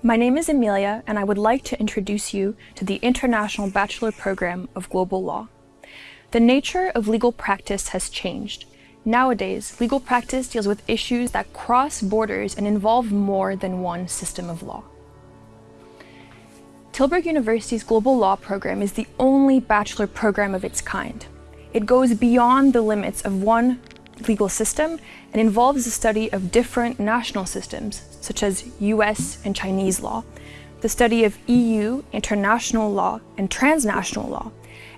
My name is Amelia, and I would like to introduce you to the International Bachelor Program of Global Law. The nature of legal practice has changed. Nowadays, legal practice deals with issues that cross borders and involve more than one system of law. Tilburg University's Global Law program is the only bachelor program of its kind. It goes beyond the limits of one legal system and involves the study of different national systems, such as US and Chinese law, the study of EU, international law, and transnational law,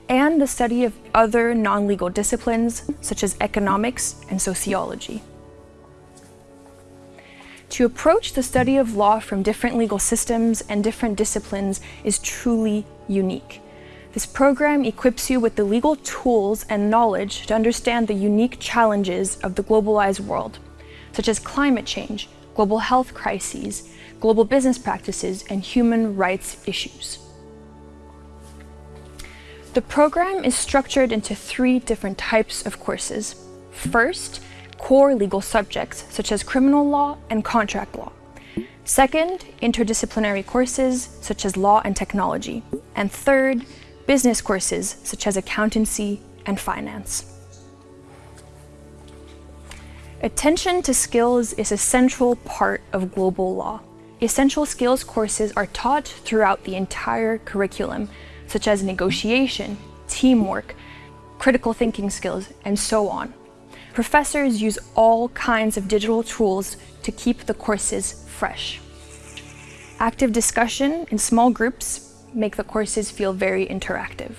and the study of other non-legal disciplines, such as economics and sociology. To approach the study of law from different legal systems and different disciplines is truly unique. This program equips you with the legal tools and knowledge to understand the unique challenges of the globalized world, such as climate change, global health crises, global business practices, and human rights issues. The program is structured into three different types of courses. First, core legal subjects, such as criminal law and contract law. Second, interdisciplinary courses, such as law and technology. And third, business courses, such as accountancy and finance. Attention to skills is a central part of global law. Essential skills courses are taught throughout the entire curriculum, such as negotiation, teamwork, critical thinking skills, and so on. Professors use all kinds of digital tools to keep the courses fresh. Active discussion in small groups make the courses feel very interactive.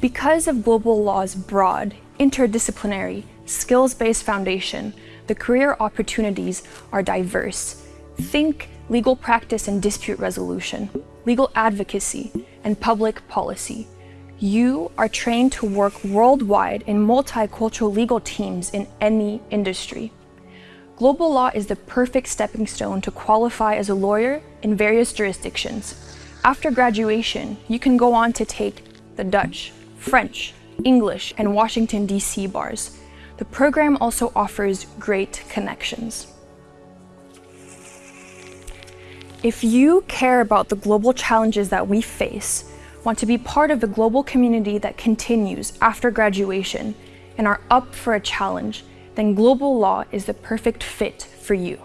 Because of global law's broad, interdisciplinary, skills-based foundation, the career opportunities are diverse. Think legal practice and dispute resolution, legal advocacy, and public policy. You are trained to work worldwide in multicultural legal teams in any industry. Global law is the perfect stepping stone to qualify as a lawyer in various jurisdictions. After graduation, you can go on to take the Dutch, French, English, and Washington, D.C. bars. The program also offers great connections. If you care about the global challenges that we face, want to be part of the global community that continues after graduation, and are up for a challenge, then global law is the perfect fit for you.